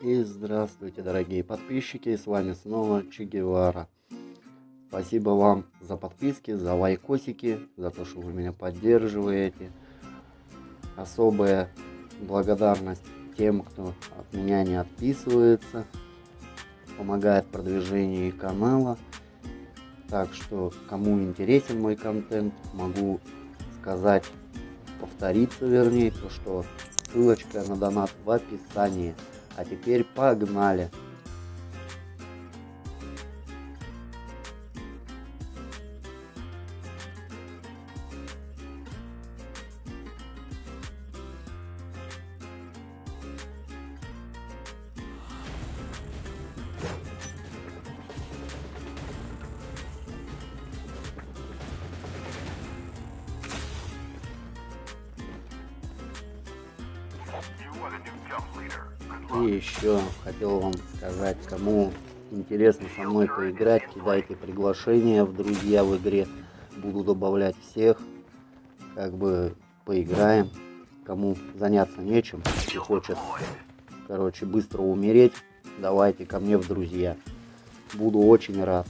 И здравствуйте, дорогие подписчики, с вами снова Че Гевара. Спасибо вам за подписки, за лайкосики, за то, что вы меня поддерживаете. Особая благодарность тем, кто от меня не отписывается, помогает продвижению канала. Так что, кому интересен мой контент, могу сказать, повториться вернее, то что ссылочка на донат в описании. А теперь погнали! И еще хотел вам сказать, кому интересно со мной поиграть, кидайте приглашение в друзья в игре. Буду добавлять всех, как бы поиграем. Кому заняться нечем и хочет, короче, быстро умереть, давайте ко мне в друзья. Буду очень рад.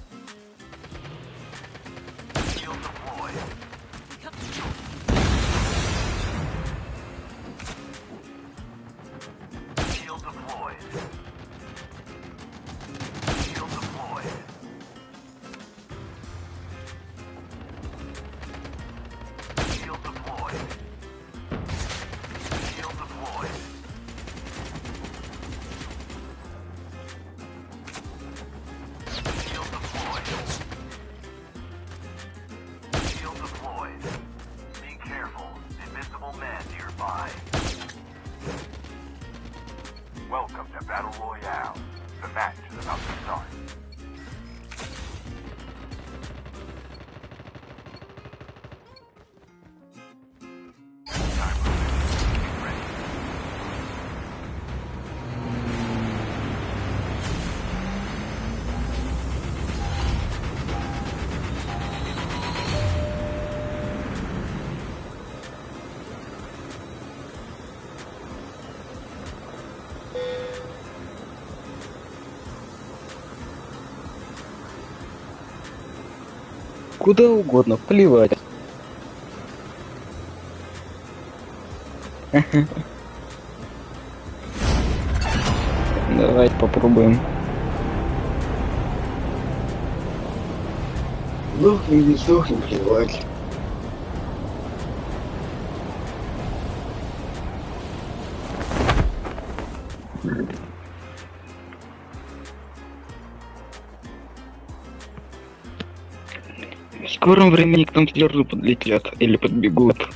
Куда угодно, плевать. Давайте попробуем. Сдохни, не сдохни, плевать. Скором времени к нам слезы подлетят или подбегут.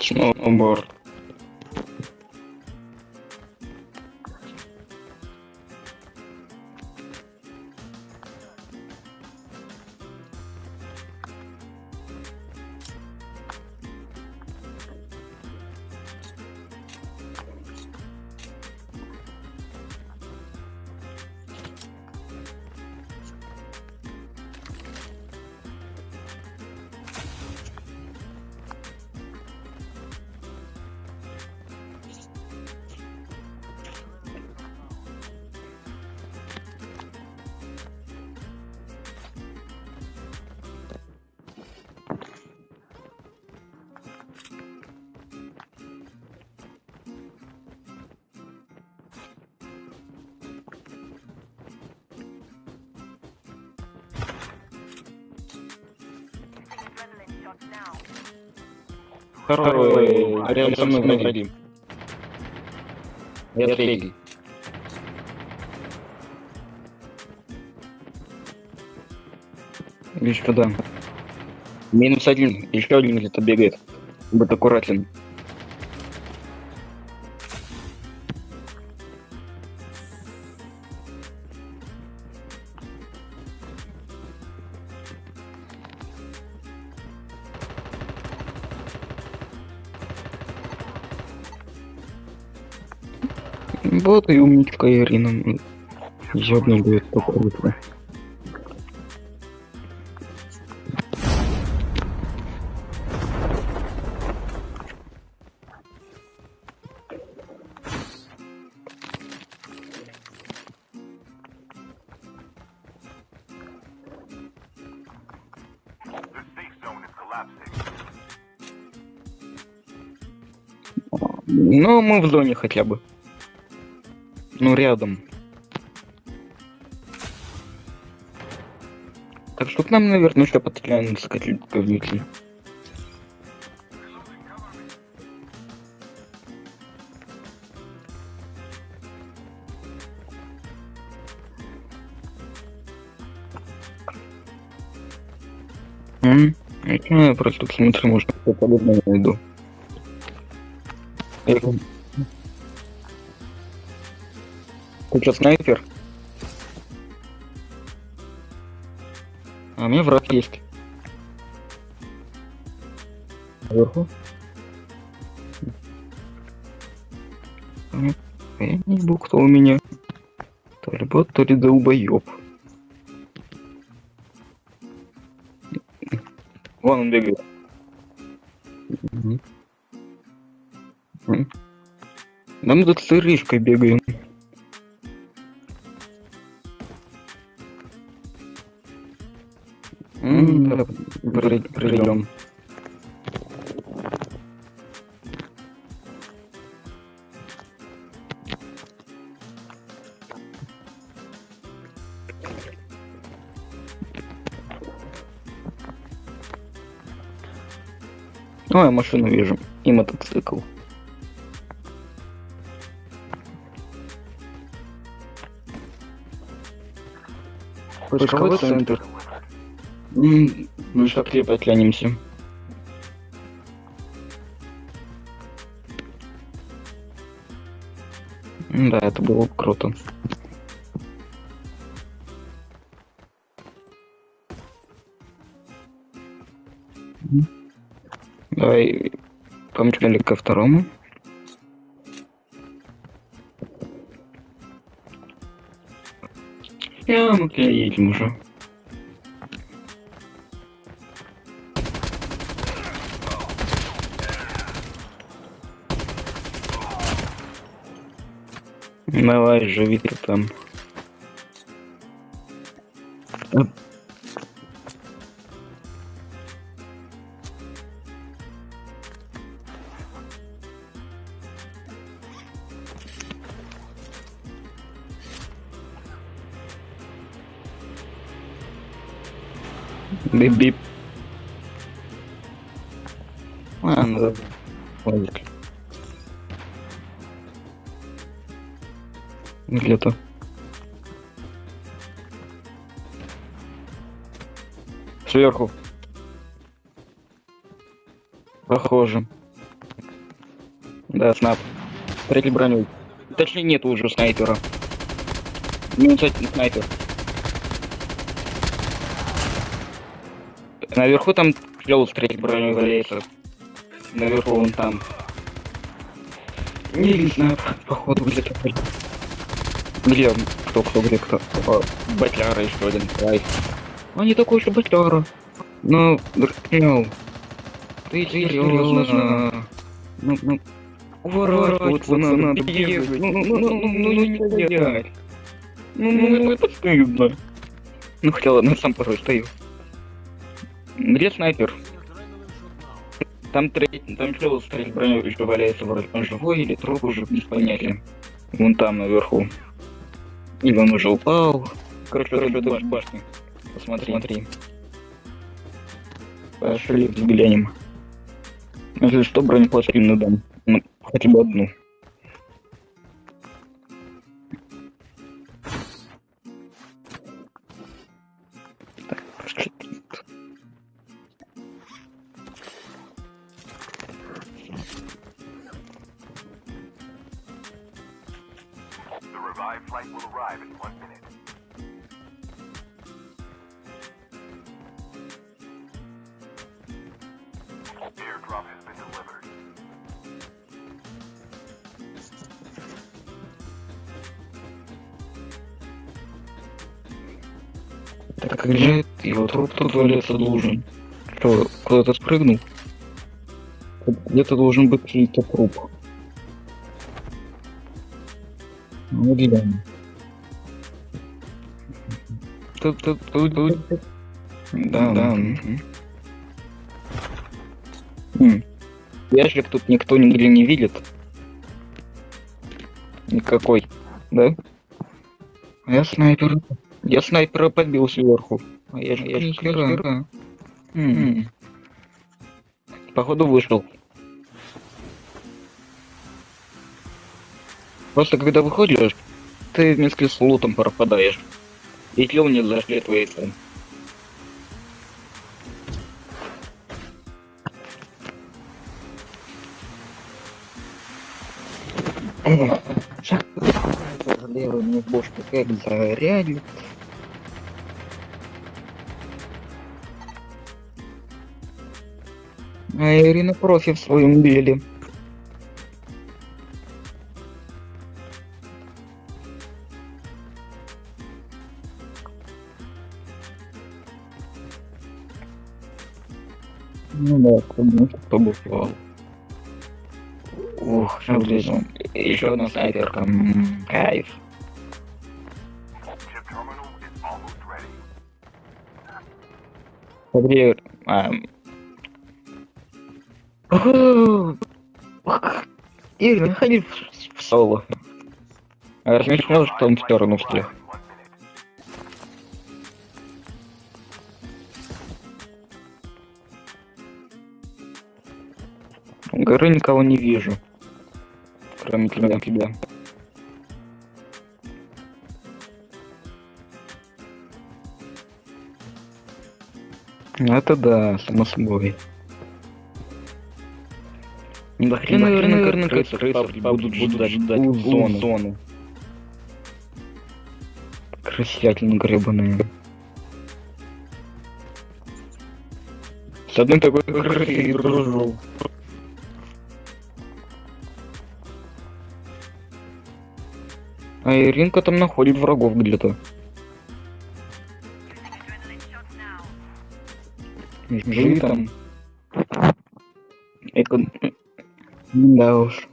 Сноуборд. Второй, рядом со мной враги. Я третий. Лишь туда. Минус один. Еще один где-то бегает. Будь аккуратен. Вот и умничка Ирина. Ёбнул будет только collapsing. Ну, мы в зоне хотя бы. Ну, рядом. Так что к нам, наверное, еще подтянутся какие-то говнюки. Я просто смотрю, может, что подобное найду. Ты что, снайпер? А у меня враг есть. Наверху? Я не знаю, кто у меня. То ли бот, то ли долбоёб. Вон он бегает. Мгм. М. Да мы тут с Иришкой бегаем. О, я машину вижу. И мотоцикл. Поисковой центр. М, Ну что, крепость лянемся. М, Да, это было круто. М. Давай помчали ко второму. Я мы едем уже. Давай, живи ты там. Бип-бип. Ладно, да. Логика. Где-то. Сверху. Похоже. Да, снап. Третий броню. Точнее, нет уже снайпера. Минус один снайпер. Наверху там третьей броней валяется. Наверху вон там. Не знаю, походу где-то. Где? Кто, кто, где, кто? О, Батляра еще один. Давай. Он не такой же Батляра. Ну, ну, ты серьезно? Ну, ну, уворачиваться надо, бегать. Ну, ну, ну, ну, ну, ну, не стоять. Ну, ну, это стыдно. Ну, хотя ладно, сам порой стою. Где снайпер? Там третий, там чел с третьей броней еще валяется вроде. Он живой или труп уже без понятия. Вон там наверху. Или он уже упал. Короче, короче, это баш- башня. Посмотри, смотри. Пошли взглянем. Если что, бронепластину дам. Ну, хотя бы одну. Так лежит, его труп тут валяться должен. Что, кто-то спрыгнул? Где-то должен быть чей-то труп. Ну, глянь. Тут, тут, тут, тут. Да, да. Ящик тут никто нигде не видит. Никакой, да? А Я снайпер. Я снайпера подбил сверху. А я же, я же снайпера. М. Походу вышел. Просто когда выходишь, ты вместе с лутом пропадаешь. Если он не зашлетывается. Эх, Шаг левый мне в бошку как зарядит. А Ирина профи в своем деле. Ну да, потому что побывал. Ух, близко. Еще одна снайперка. Кайф. Смотри, ам. Игорь, не ходи в, в соло. А он в сторону всех. Горы никого не вижу. Кроме тебя. тебя. Это да, само собой. Да хрен, наверное, наверное, крысы, крысы будут ждать, ждать зону. зону. Крысятины гребаные. С одной такой крысой дружу. А Иринка там находит врагов где-то. Живи там. Эко... Да уж.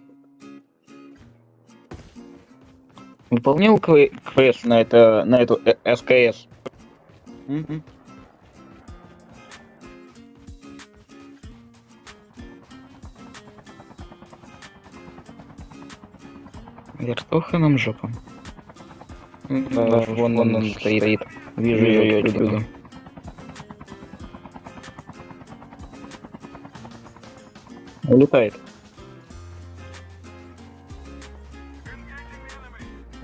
Выполнял кве- квест на это, на эту э, СКС. Мгм. Вертуха нам жопа. Да, вон он, он стоит. Вижу ее отсюда. Улетает.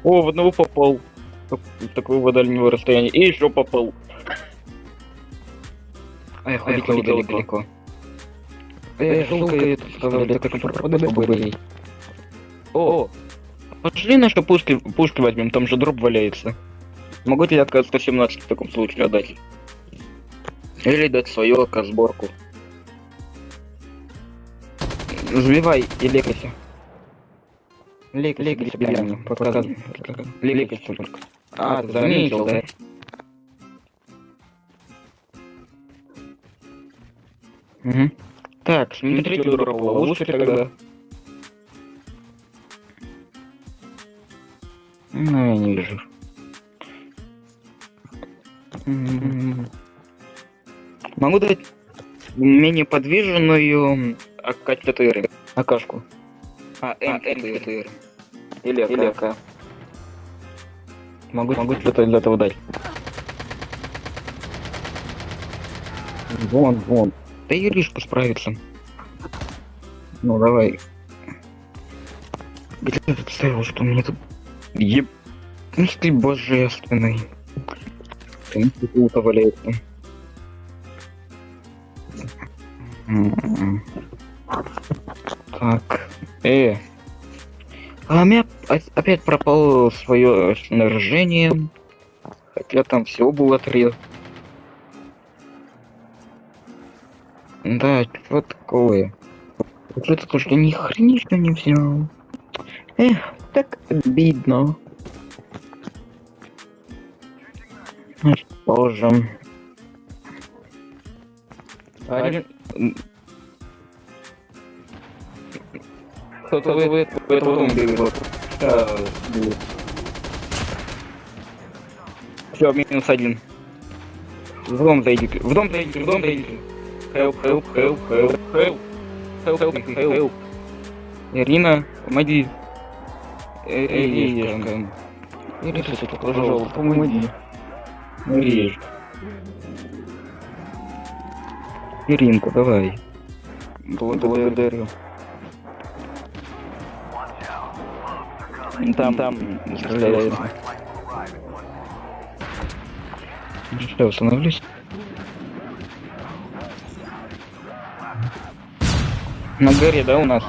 О, в одного попал. Такого дальнего расстояния. И еще попал. Эх, улетел далеко. далеко. Эх, жалко это вставляли, так что пропадай побыстрей. О, пошли наши пушки, пушки возьмем, там же дроп валяется. Могу тебе отказ 117 в таком случае отдать. Или дать свою сборку. Забивай и лекайся. Лек, лекайся, прямо, показывай. Лекайся только. А, ты заметил, да? Угу. Так, смотрите, дроп ловушки тогда. Ну, я не вижу. Могу дать менее подвиженную АК-4. АКшку. А, М4. Или АК. Или АК. Могу, могу что-то из этого дать. Вон, вон. Да Иришка справится. Ну, давай. Где ты представил, что мне тут... Еб... Ну ты божественный. Ты тут валяется. Так. Э. А у меня опять пропало свое снаряжение. Хотя там всего было три. Да, что такое? Вот это то, что ни хренишка не взял. Эх, так обидно. Позже. Один... Кто-то в, в, в этого дома бегает. Все, минус один. В дом зайдите. В дом зайдите, в дом зайдите. Help, help, help, help, help. Help, help, me, help. Ирина, помоги. Э, Иришка. Иришка, пожалуйста, помоги. Иришка. Иринка, давай. Благодарю. Там, там, стреляет. Ну Что, установлюсь? На горе, да, у нас?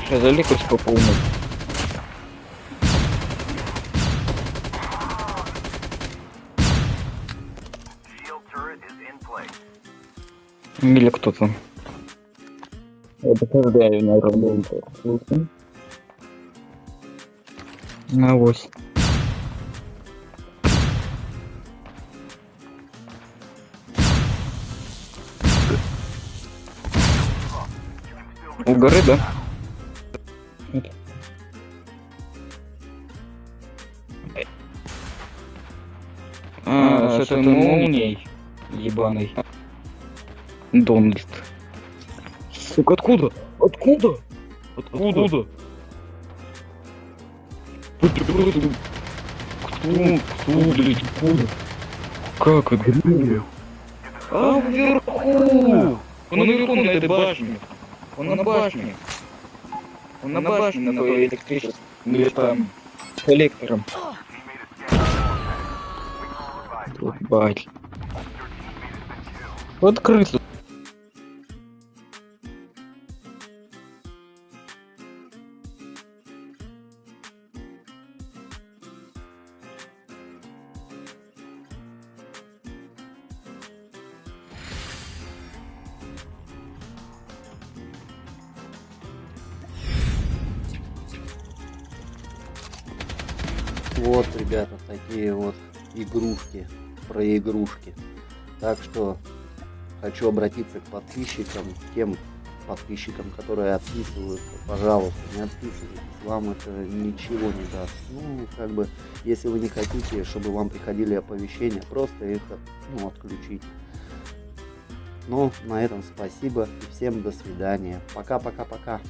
Сейчас заликусь по полной. Или кто-то. Я не работаю. На ось. У горы, да? Это. А, с этой молнией ебаной. Дональд. Сука, откуда? Откуда? Откуда? Кто? Кто, блядь, откуда? Как это? А, вверху! Он наверху на этой башне. Он на башне. Он на башне, на той электрической. Или там, коллектором. Бать. Вот. Вот, ребята, такие вот игрушки, про игрушки. Так что хочу обратиться к подписчикам, тем подписчикам, которые отписываются. Пожалуйста, не отписывайтесь, вам это ничего не даст. Ну, как бы, если вы не хотите, чтобы вам приходили оповещения, просто их ну, отключите. Ну, на этом спасибо и всем до свидания. Пока-пока-пока.